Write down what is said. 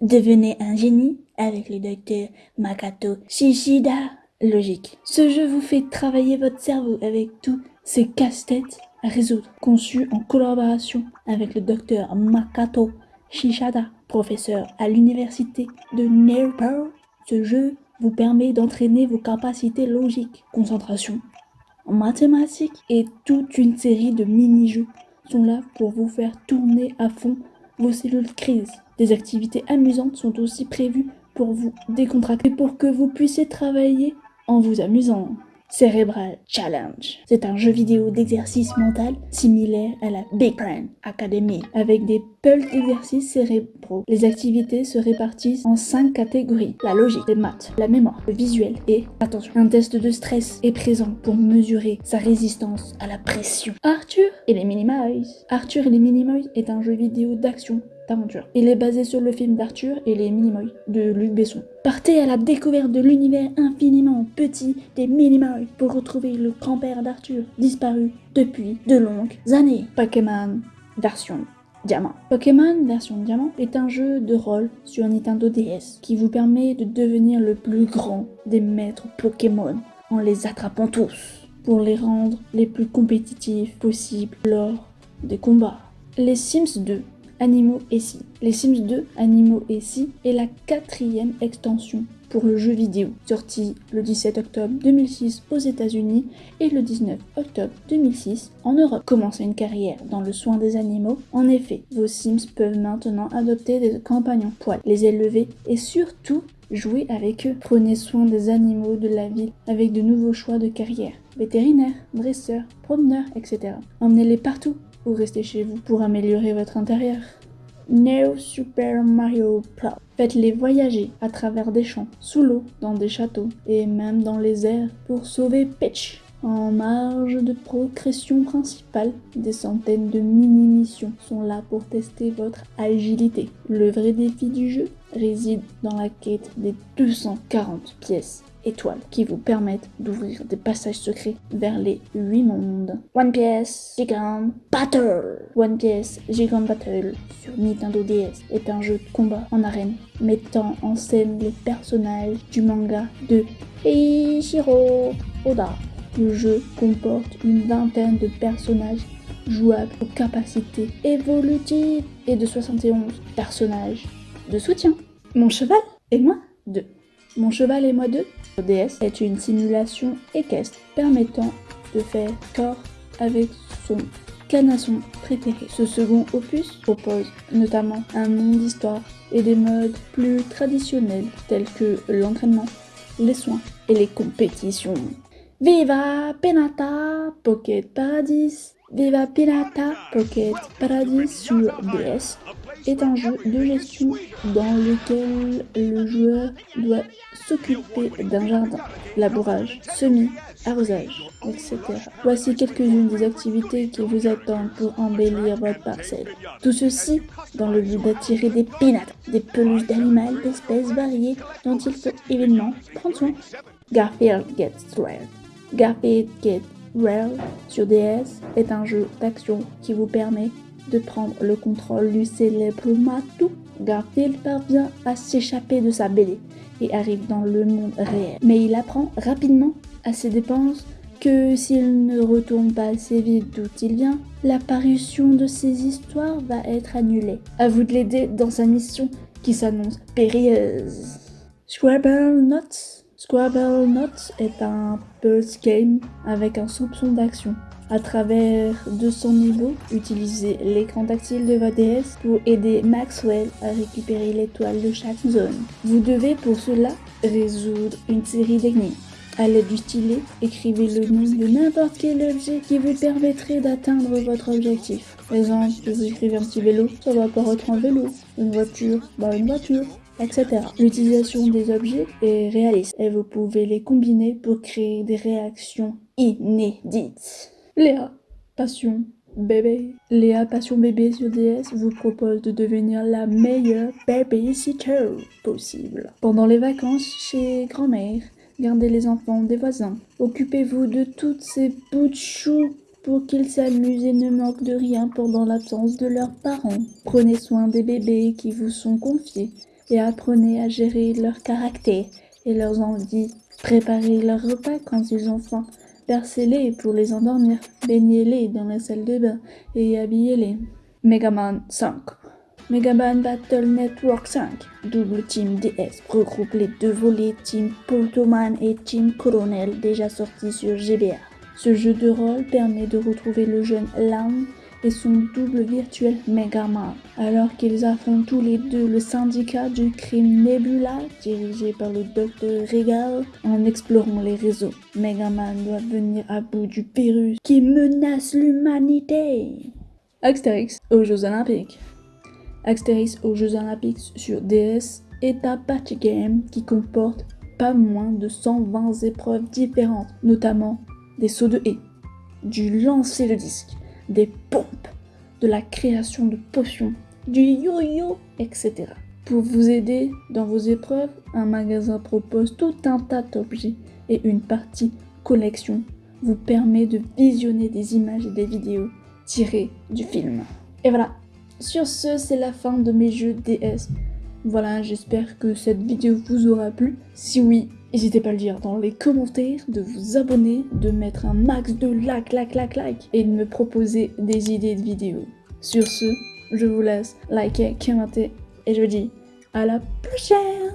Devenez un génie avec le docteur Makato Shishida. Logique. Ce jeu vous fait travailler votre cerveau avec tous ces casse-têtes à résoudre, conçu en collaboration avec le docteur Makato Shishida, professeur à l'université de Newport. Ce jeu vous permet d'entraîner vos capacités logiques, concentration, en mathématiques et toute une série de mini-jeux sont là pour vous faire tourner à fond vos cellules crise. Des activités amusantes sont aussi prévues pour vous décontracter pour que vous puissiez travailler en vous amusant. Cerebral Challenge. C'est un jeu vidéo d'exercice mental similaire à la Big Brain Academy avec des pulls d'exercices cérébraux. Les activités se répartissent en cinq catégories. La logique, les maths, la mémoire, le visuel et, attention, un test de stress est présent pour mesurer sa résistance à la pression. Arthur et les Minimize. Arthur et les Minimize est un jeu vidéo d'action il est basé sur le film d'Arthur et les Minimoys de Luc Besson. Partez à la découverte de l'univers infiniment petit des Minimoys pour retrouver le grand-père d'Arthur, disparu depuis de longues années. Pokémon version Diamant. Pokémon version Diamant est un jeu de rôle sur Nintendo DS qui vous permet de devenir le plus grand des maîtres Pokémon en les attrapant tous pour les rendre les plus compétitifs possibles lors des combats. Les Sims 2 Animaux et Si. Les Sims 2 Animaux et Si est la quatrième extension pour le jeu vidéo, sorti le 17 octobre 2006 aux États-Unis et le 19 octobre 2006 en Europe. Commencez une carrière dans le soin des animaux. En effet, vos Sims peuvent maintenant adopter des compagnons poils, les élever et surtout jouer avec eux. Prenez soin des animaux de la ville avec de nouveaux choix de carrière. Vétérinaire, dresseur, promeneur, etc. Emmenez-les partout ou restez chez vous pour améliorer votre intérieur. Neo Super Mario Plus. Faites-les voyager à travers des champs, sous l'eau, dans des châteaux et même dans les airs pour sauver Peach. En marge de progression principale, des centaines de mini-missions sont là pour tester votre agilité. Le vrai défi du jeu réside dans la quête des 240 pièces étoiles qui vous permettent d'ouvrir des passages secrets vers les 8 mondes. One Piece Gigant Battle One Piece Gigant Battle sur Nintendo DS est un jeu de combat en arène mettant en scène les personnages du manga de Eiichiro Oda. Le jeu comporte une vingtaine de personnages jouables aux capacités évolutives et de 71 personnages de soutien. Mon cheval et moi deux. Mon cheval et moi deux DS est une simulation équestre permettant de faire corps avec son canasson préféré. Ce second opus propose notamment un monde d'histoire et des modes plus traditionnels tels que l'entraînement, les soins et les compétitions. Viva Penata Pocket Paradis Viva Penata Pocket Paradis sur DS est un jeu de gestion dans lequel le joueur doit s'occuper d'un jardin, labourage, semis, arrosage, etc. Voici quelques-unes des activités qui vous attendent pour embellir votre parcelle. Tout ceci dans le but d'attirer des pinates, des peluches d'animaux d'espèces variées dont il faut évidemment prendre soin. Garfield Gets Rare. Garfield Gets Rare sur DS est un jeu d'action qui vous permet de prendre le contrôle du célèbre Matou, Garfield parvient à s'échapper de sa BD et arrive dans le monde réel. Mais il apprend rapidement à ses dépenses que s'il ne retourne pas assez vite d'où il vient, l'apparition de ses histoires va être annulée. À vous de l'aider dans sa mission qui s'annonce périlleuse. Scrabble Notes Scrabble Notes est un puzzle game avec un soupçon d'action. À travers 200 niveaux, utilisez l'écran tactile de votre DS pour aider Maxwell à récupérer l'étoile de chaque zone. Vous devez pour cela résoudre une série d'énigmes. À l'aide du stylet, écrivez le nom de n'importe quel objet qui vous permettrait d'atteindre votre objectif. Par exemple, si vous écrivez un petit vélo, ça va apparaître un vélo. Une voiture, bah une voiture L'utilisation des objets est réaliste et vous pouvez les combiner pour créer des réactions inédites. Léa, passion, bébé. Léa, passion bébé sur DS vous propose de devenir la meilleure babysitter possible. Pendant les vacances chez grand-mère, gardez les enfants des voisins. Occupez-vous de toutes ces bouts de choux pour qu'ils s'amusent et ne manquent de rien pendant l'absence de leurs parents. Prenez soin des bébés qui vous sont confiés et apprenez à gérer leur caractère et leurs envies. Préparez leur repas quand ils ont faim. Bercez-les pour les endormir. Baignez-les dans la salle de bain et habillez-les. Megaman 5 Megaman Battle Network 5 Double Team DS regroupe les deux volets Team Poltoman et Team Colonel déjà sortis sur GBA. Ce jeu de rôle permet de retrouver le jeune Lam et son double virtuel Megaman, alors qu'ils affrontent tous les deux le syndicat du crime Nebula, dirigé par le docteur Regal, en explorant les réseaux. Megaman doit venir à bout du virus qui menace l'humanité. Astérix aux Jeux Olympiques. Astérix aux Jeux Olympiques sur DS est un patch game qui comporte pas moins de 120 épreuves différentes, notamment des sauts de haie, du lancer de disque, des pompes, de la création de potions, du yo-yo, etc. Pour vous aider dans vos épreuves, un magasin propose tout un tas d'objets et une partie collection vous permet de visionner des images et des vidéos tirées du film. Et voilà, sur ce, c'est la fin de mes jeux DS. Voilà, j'espère que cette vidéo vous aura plu. Si oui, n'hésitez pas à le dire dans les commentaires, de vous abonner, de mettre un max de like, like, like, like, et de me proposer des idées de vidéos. Sur ce, je vous laisse liker, commenter, et je vous dis à la prochaine